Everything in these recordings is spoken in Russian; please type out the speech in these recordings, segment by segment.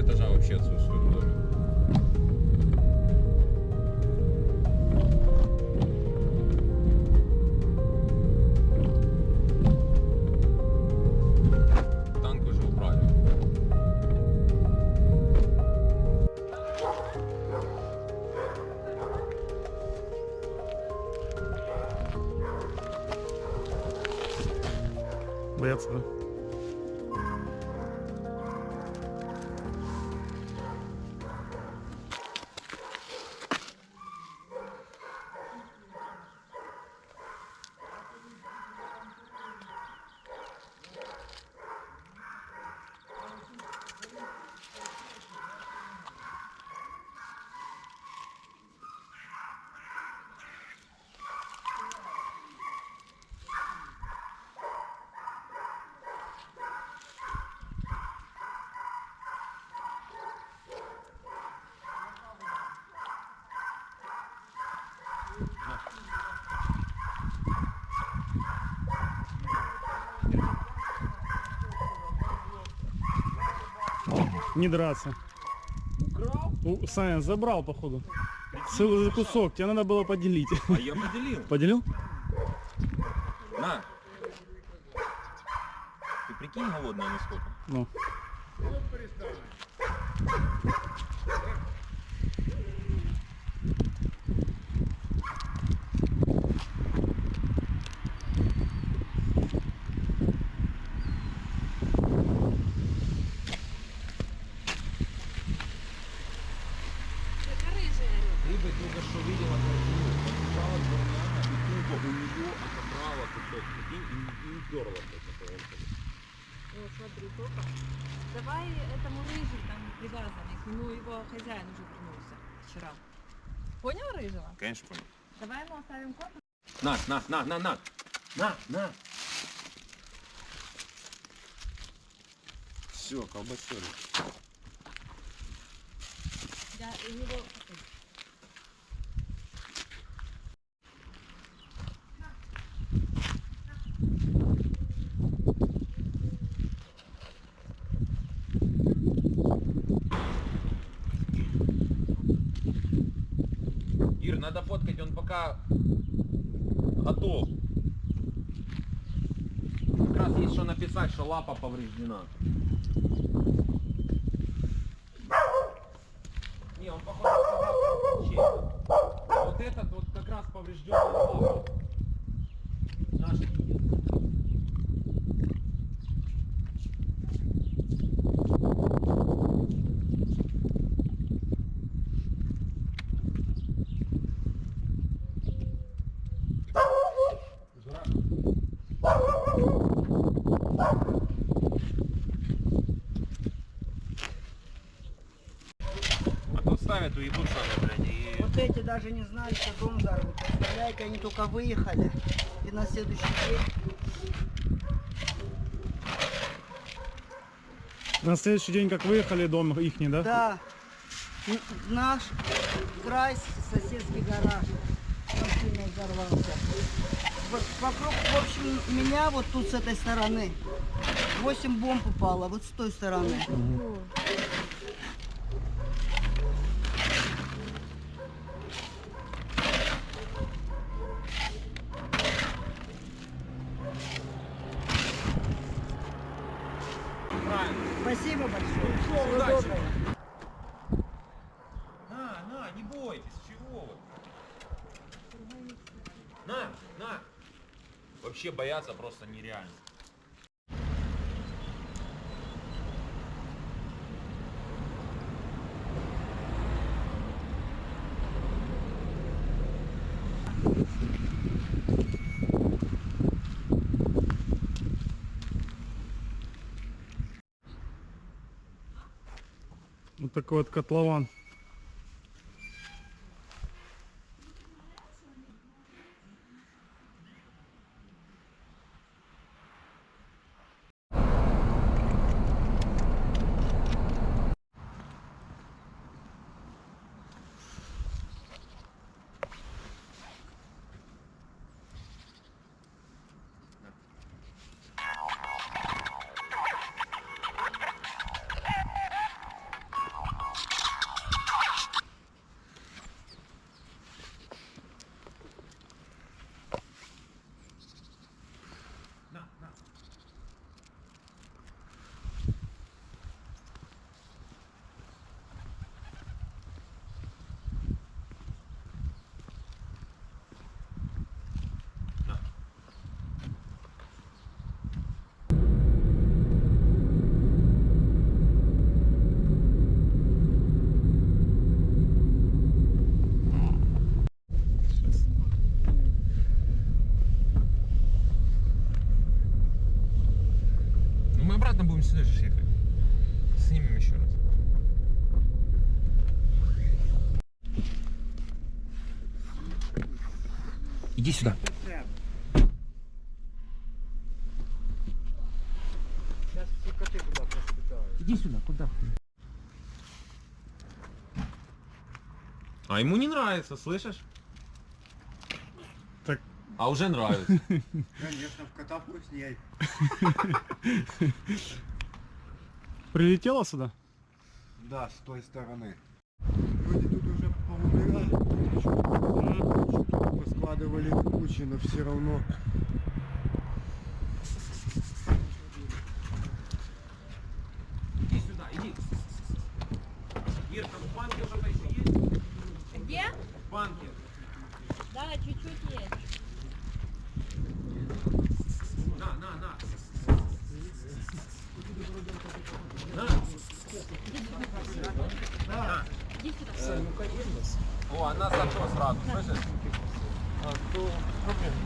этажа вообще отсутствуют в доме. Не драться. Украл? У, Саня забрал, походу. Целый кусок, тебе надо было поделить. А я поделил. Поделил? На. Ты прикинь голодная насколько? Ну. Рыба только что видела картину. Подбежала к Барняна и тупо у нее отобрала кусок. Прикинь, и, и уперла блядь, на поломку. Вот, смотри, только. Давай этому рыжий там привязанный, к нему его хозяин уже вернулся вчера. Понял рыжего? Конечно, понял. Давай ему оставим корпус. На, на, на, на, на. На, на. Все, колбасили. Я у него... Ир, надо фоткать, он пока готов. Как раз есть что написать, что лапа повреждена. Не, он походу сказал, что чей-то. А вот этот вот как раз поврежденная лапа. Наш видит. А то сами, блядь, и... Вот эти даже не знали, что дом взорвут. Представляете, они только выехали. И на следующий день На следующий день, как выехали, дом ихний, да? Да. Н- Наш край, соседский гараж. Он сильно взорвался. Вот вокруг, в общем, меня вот тут с этой стороны 8 бомб упало, вот с той стороны. Правильно. На! Вообще бояться просто нереально. Вот такой вот котлован Иди сюда. Сейчас все коты куда-то спитают. Иди сюда, куда? А ему не нравится, слышишь? Так. А уже нравится. Конечно, в кота вкусней. Прилетела сюда? Да, с той стороны. Вроде тут уже поумирали, поскладывали кучи, но все равно. Иди сюда, иди. Ирка, в банке что-то еще есть? Где? В банке. Да, чуть-чуть есть. На, на, на. Иди сюда. О, она зато сразу, слышишь? to Brooklyn.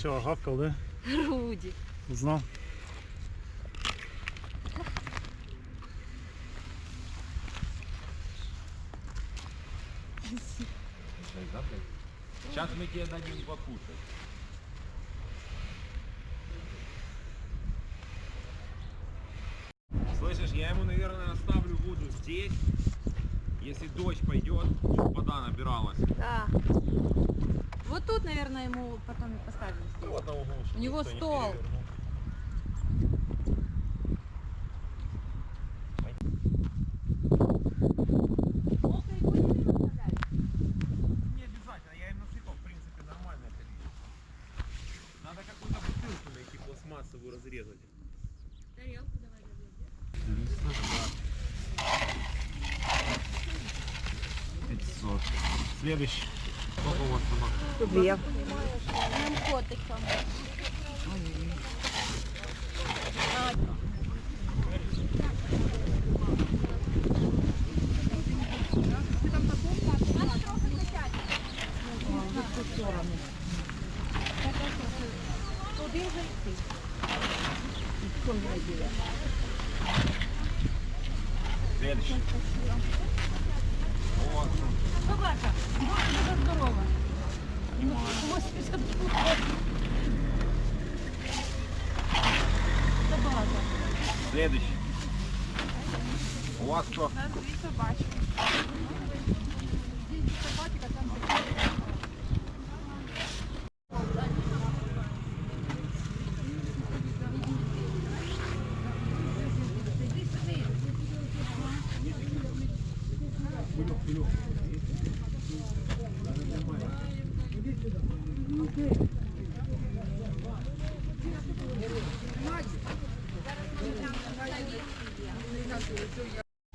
Сначала гавкал, да? Руди. Узнал. Сейчас мы тебе дадим покушать. Слышишь, я ему, наверное, оставлю воду здесь. Если дождь пойдет, чтобы вода набиралась. Да. Вот тут, наверное, ему потом и поставим. углу, У него стол.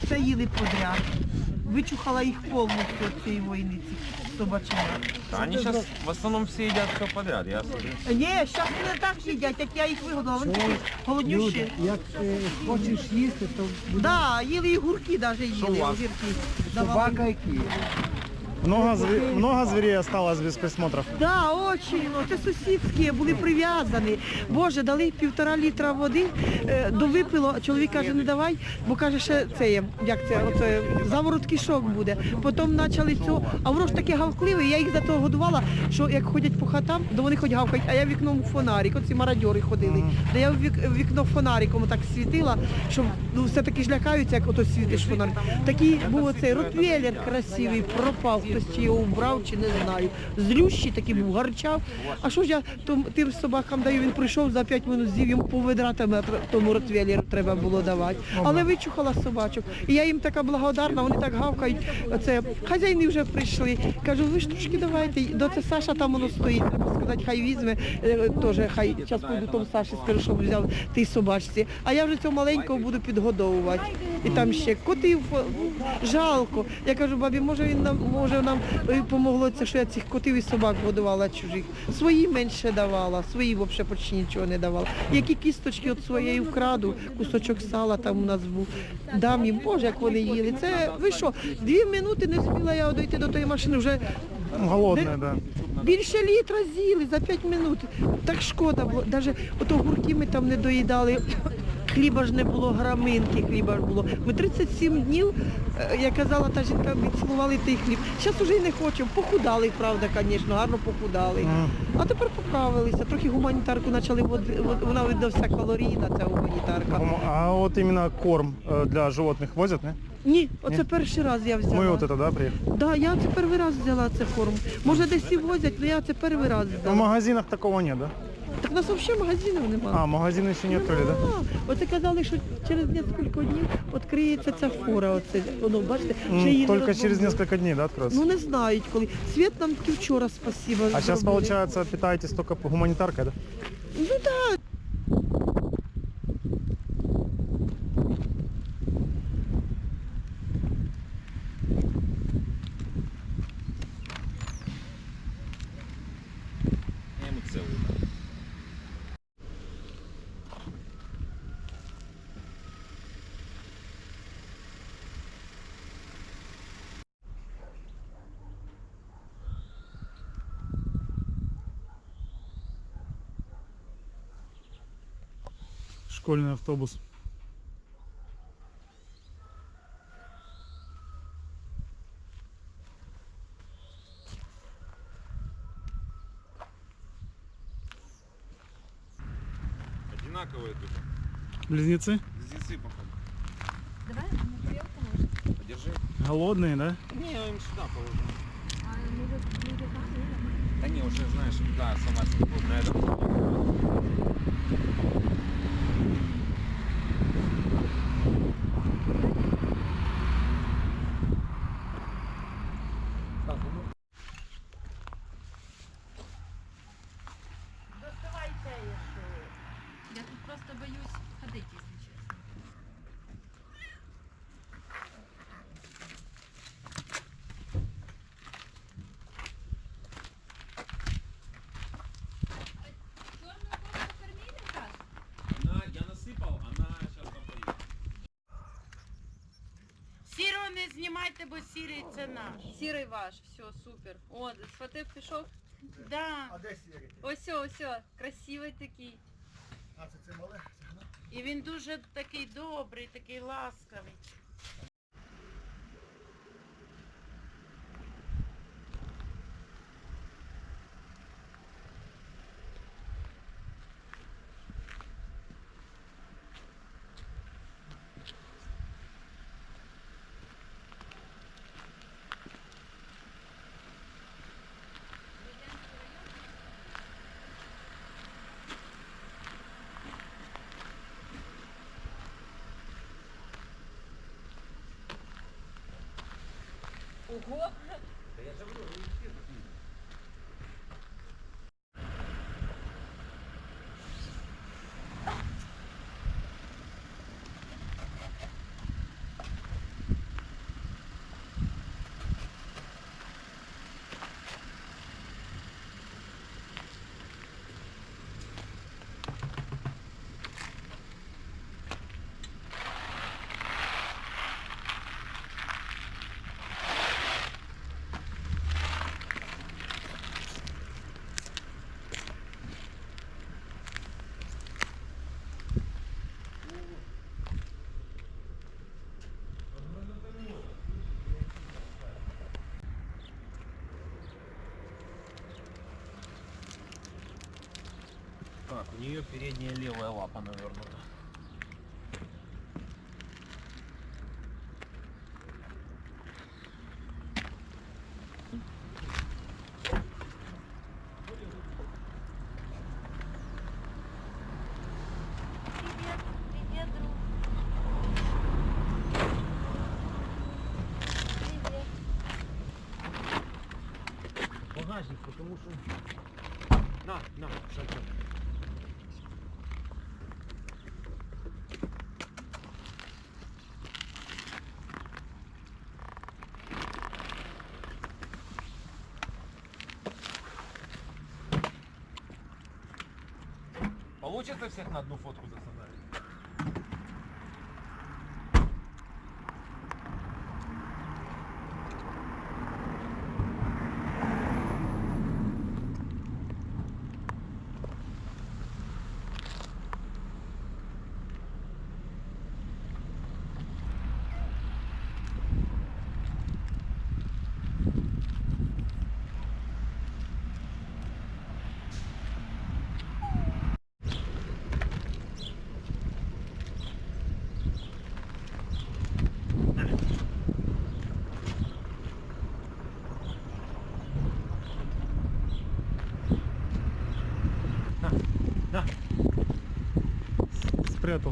Все їли подряд. Вичухала їх повністю цієї війни, цих собаченят. Они сейчас в основном все едят все подряд. Я смотрю. Ні, зараз не так їдять, як я їх вигодила. Вони такі голоднющі. Як е, хочеш їсти, то Да, їли і гурки навіть Що у їли, вас? огірки. Давали. собака які. Много, зве- много зверей осталось без присмотров. Да, очень. Ну, це сусідські були прив'язані. Боже, дали півтора літра води, е, довипило. Чоловік каже, не давай, бо каже, ще це є, як це, оце, заворот кишок буде. Потім почали цього, а воно ж таке гавкливе, я їх за того годувала, що як ходять по хатам, то вони хоч гавкають, а я вікном фонарик, оці мародьори ходили. Де я в вік- вікно фонариком так світила, щоб ну, все-таки ж лякаються, як ото світиш фонарик. Такий був оцей ротвейлер красивий, пропав, хтось чи його убрав, чи не знаю. Злющий такий був, гарчав. А що ж я том- тим собакам даю, він прийшов за 5 минут з'їв, йому по ведра тебе тр- тому ротвейлеру треба було давати. Але вичухала собачок. І я їм така благодарна, вони так гавкають. Оце, хазяїни вже прийшли. Кажу, ви ж трошки давайте. До це Саша там воно стоїть. Треба сказати, хай візьме. е, Теж хай час буду тому Саші скажу, щоб взяв тій собачці. А я вже цього маленького буду підгодовувати. І там ще котів жалко. Я кажу, бабі, може він нам може нам е, помогло це, що я цих котів і собак годувала чужих. Свої менше давала, свої взагалі почти нічого не давала. Які кісточки від своєї вкраду, кусочок сала там у нас був. Дам їм, боже, як вони їли. Це ви що, дві минути не спіла я дойти до тої машини, вже Голодные, да. Більше літра з'їли за 5 минут. Так шкода було. Навіть ото гурки ми там не доїдали Хліба ж не було, граминки хліба ж було. Ми 37 днів, е, як казала та жінка, відцілували той хліб. Зараз вже й не хочемо. Похудали, правда, звісно, гарно похудали. Мгм. А тепер поправилися. Трохи гуманітарку почали, вод- вод- вона видно вся калорійна, ця гуманітарка. А вот именно корм э, для животных возят, не? Ні, оце перший раз я взяла. Мы вот это, да, приехали? Да, я це перший раз взяла цю форму. Може десь і возять, але я це перший раз В взяла. магазинах такого нет, да? Так у нас взагалі магазинів немає. А, магазини ще не відкрили, да? От Оце казали, що через кілька днів відкриється ця фора. Оце, воно, бачите, ще її не Только через розбомбили. несколько дней, да, откроется? Ну не знають коли. Світ нам тільки вчора спасибо. А сейчас, зробили. получается, питаетесь только гуманитаркой, да? Ну так. Школьный автобус. Одинаковые тут. Близнецы? Близнецы, походу. Давай на тарелку может. Подержи. Голодные, да? Не, я им сюда положу. А может не там, Да не, уже знаешь, да, сама себе на этом. Знімайте, бо сірий це наш. Сірий ваш, все, супер. О, сватив пішов. Да. А де сірий? Ось, ось, ось, красивий такий. А це це мале? І він дуже такий добрий, такий ласкавий. 我，这不就是。У нее передняя левая лапа навернута. Привет, привет, друг. Привет. Багажник, потому что... На, на, шалька. Получится всех на одну фотку засадать?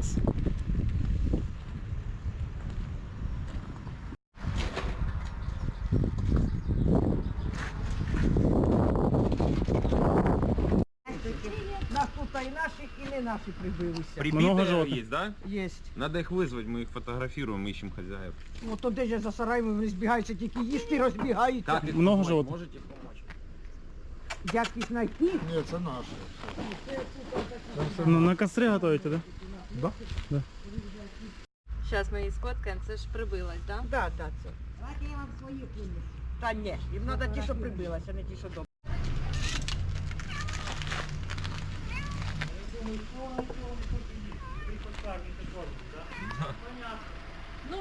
Спрятался. Нас тут і наші, і не наші прибилися. Много Прибитые животных? есть, да? Єсть. Надо их вызвать, мы их фотографируем, ищем хозяев. От туди ж за сараями вони збігаються, тільки їсти розбігаються. Как их Много помочь? животных? Можете помочь? Як їх знайти? Ні, це наше. На, на костре готовите, да? Зараз ми її сфоткаємо, це ж прибилась, да? Да, да, це. Давайте я вам свої принесу. Та ні, їм треба ті, що прибилися, а не ті, що добре. Ну,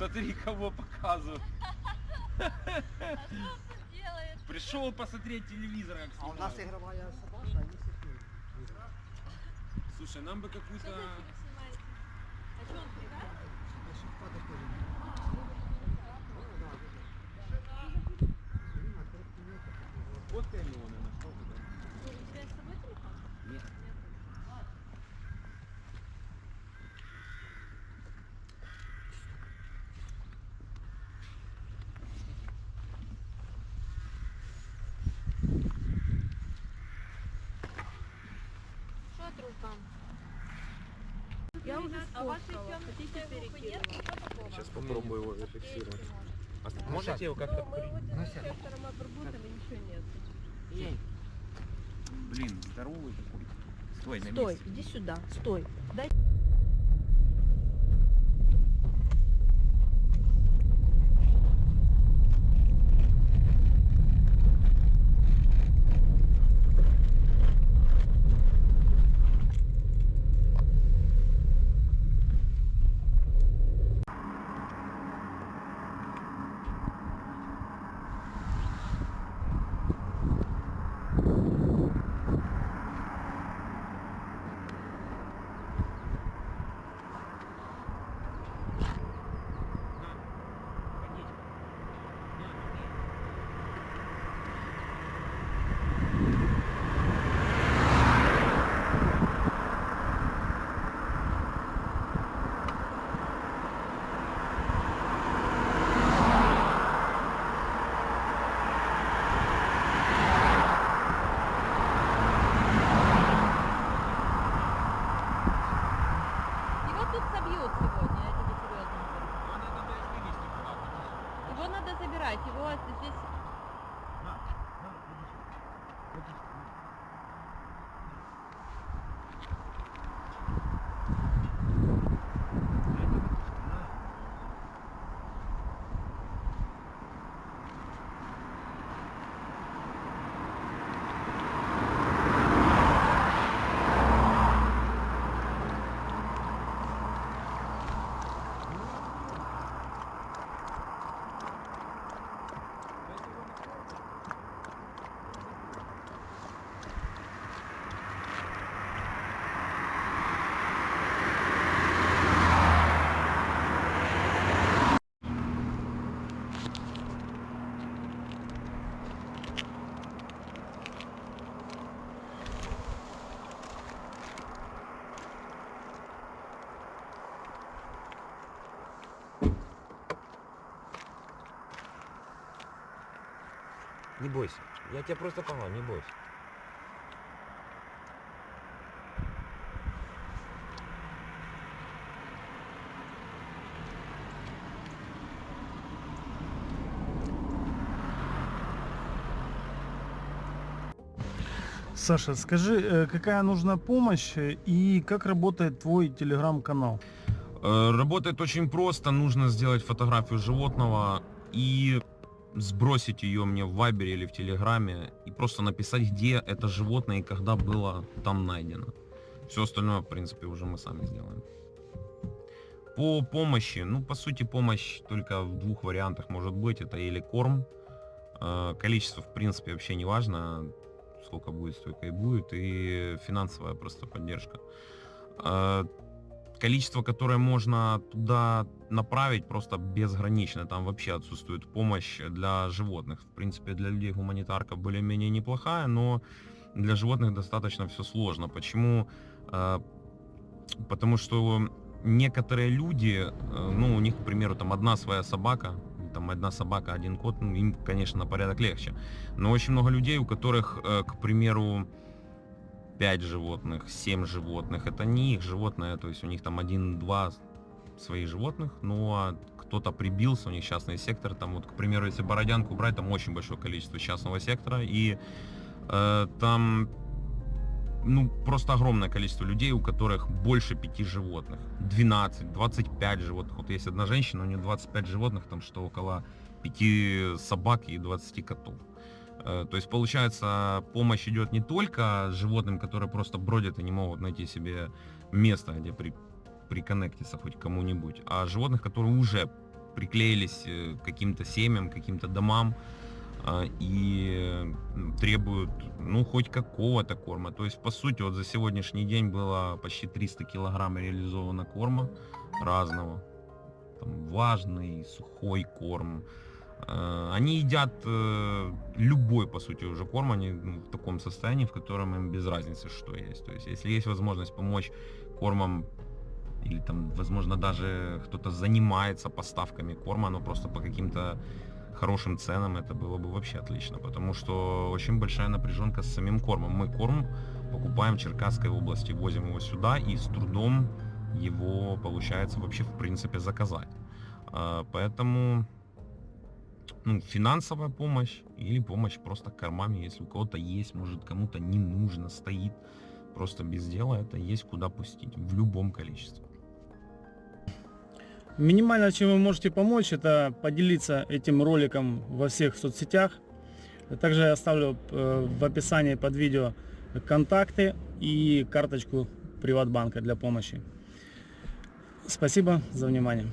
Смотри, кого показывают. делает. Пришел посмотреть телевизор, как А у нас ігрова собака, а є Слушай, нам бы какую-то... за фильм снимаете? А что он пригадывает? Сфоткаем его, наверное, что вы, да? Ну, у тебя с собой телефон? Нет. Рукам? Я уже А сфоткала. Хотите перекину? Сейчас попробую его зафиксировать. А можете его как-то... Ну, мы его с инспектором обработали, ничего нет. Блин, здоровый такой. Стой, на Стой, месте. иди сюда, стой. Дай Не бойся. Я тебя просто поймал, не бойся. Саша, скажи, э, какая нужна помощь э, и как работает твой телеграм-канал? Э, Работает очень просто. Нужно сделать фотографию животного и сбросить ее мне в Вайбере или в Телеграме и просто написать, где это животное и когда было там найдено. Все остальное, в принципе, уже мы сами сделаем. По помощи, ну, по сути, помощь только в двух вариантах может быть. Это или корм, э, количество, в принципе, вообще не важно, сколько будет, столько и будет, и финансовая просто поддержка. Количество, которое можно туда направить, просто безгранично. Там вообще отсутствует помощь для животных. В принципе, для людей гуманитарка более-менее неплохая, но для животных достаточно все сложно. Почему? Э, Потому что некоторые люди, э, ну, у них, к примеру, там одна своя собака, там одна собака, один кот, ну, им, конечно, на порядок легче. Но очень много людей, у которых, э, к примеру, 5 животных, 7 животных, это не их животное, то есть у них там один-два своих животных, ну а кто-то прибился, у них частный сектор, там вот, к примеру, если Бородянку брать, там очень большое количество частного сектора, и э, там ну, просто огромное количество людей, у которых больше пяти животных. 12, 25 животных. Вот есть одна женщина, у нее 25 животных, там что около 5 собак и 20 котов. Э, То есть, получается, помощь идет не только животным, которые просто бродят и не могут найти себе место, где при, приконнектиться хоть кому-нибудь, а животных, которые уже приклеились э, к каким-то семьям, каким-то домам, а, и требуют, ну, хоть какого-то корма. То есть, по сути, вот за сегодняшний день было почти 300 килограмм реализовано корма разного. Там влажный, сухой корм, Э, Они едят э, любой, по сути, уже корм, они ну, в таком состоянии, в котором им без разницы, что есть. То есть, если есть возможность помочь кормом, или там, возможно, даже кто-то занимается поставками корма, но просто по каким-то хорошим ценам, это было бы вообще отлично, потому что очень большая напряженка с самим кормом. Мы корм покупаем в Черкасской области, возим его сюда и с трудом его получается вообще в принципе заказать. А, Поэтому ну, финансовая помощь или помощь просто кормами, если у кого-то есть, может кому-то не нужно, стоит просто без дела, это есть куда пустить в любом количестве. Минимально, чем вы можете помочь, это поделиться этим роликом во всех соцсетях. Также я оставлю э, в описании под видео контакты и карточку Приватбанка для помощи. Спасибо за внимание.